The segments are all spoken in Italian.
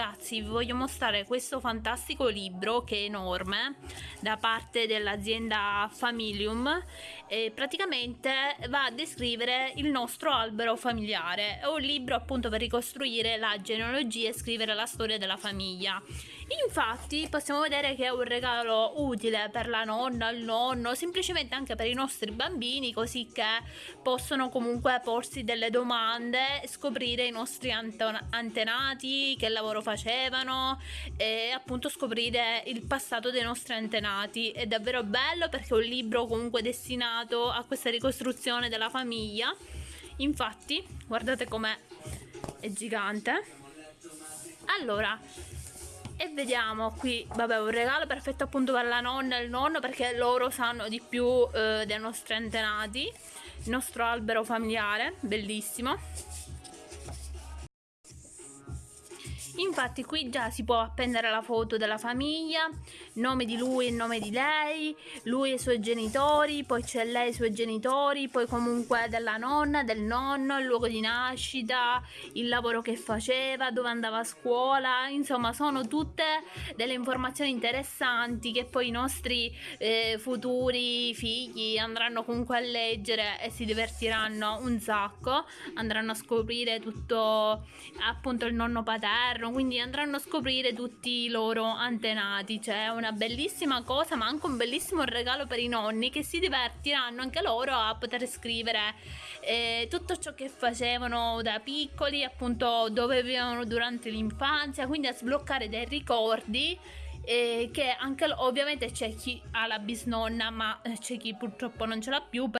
ragazzi vi voglio mostrare questo fantastico libro che è enorme da parte dell'azienda Familium e praticamente va a descrivere il nostro albero familiare. È un libro appunto per ricostruire la genealogia e scrivere la storia della famiglia. Infatti possiamo vedere che è un regalo utile per la nonna, il nonno semplicemente anche per i nostri bambini così che possono comunque porsi delle domande scoprire i nostri antenati che lavoro facevano e appunto scoprire il passato dei nostri antenati. È davvero bello perché è un libro comunque destinato a questa ricostruzione della famiglia. Infatti, guardate com'è, è gigante. Allora, e vediamo qui, vabbè, un regalo perfetto appunto per la nonna e il nonno perché loro sanno di più eh, dei nostri antenati, il nostro albero familiare, bellissimo. Infatti qui già si può appendere la foto della famiglia, nome di lui e nome di lei, lui e i suoi genitori, poi c'è lei e i suoi genitori, poi comunque della nonna, del nonno, il luogo di nascita, il lavoro che faceva, dove andava a scuola, insomma sono tutte delle informazioni interessanti che poi i nostri eh, futuri figli andranno comunque a leggere e si divertiranno un sacco, andranno a scoprire tutto appunto il nonno paterno, quindi andranno a scoprire tutti i loro antenati. Cioè, è una bellissima cosa, ma anche un bellissimo regalo per i nonni che si divertiranno anche loro a poter scrivere eh, tutto ciò che facevano da piccoli, appunto dove vivevano durante l'infanzia, quindi a sbloccare dei ricordi. Eh, che anche ovviamente c'è chi ha la bisnonna ma eh, c'è chi purtroppo non ce l'ha più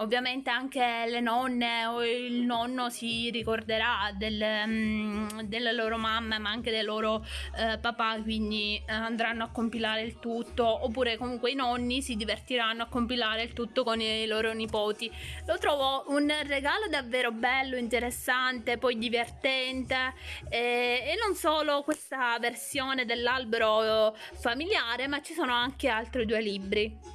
Ovviamente anche le nonne o il nonno si ricorderà del, um, delle loro mamme ma anche dei loro uh, papà quindi uh, andranno a compilare il tutto oppure comunque i nonni si divertiranno a compilare il tutto con i loro nipoti. Lo trovo un regalo davvero bello, interessante, poi divertente e, e non solo questa versione dell'albero familiare ma ci sono anche altri due libri.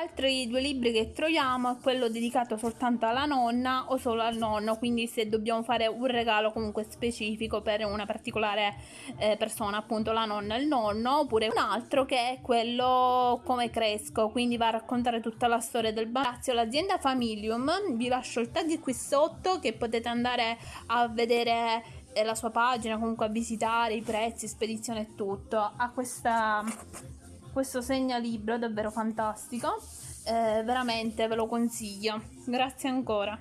Altri due libri che troviamo è quello dedicato soltanto alla nonna o solo al nonno, quindi se dobbiamo fare un regalo comunque specifico per una particolare eh, persona, appunto la nonna e il nonno, oppure un altro che è quello come cresco, quindi va a raccontare tutta la storia del. Grazie all'azienda Familium, vi lascio il tag qui sotto che potete andare a vedere eh, la sua pagina, comunque a visitare i prezzi, spedizione e tutto. Ha questa questo segnalibro davvero fantastico. Eh, veramente ve lo consiglio. Grazie ancora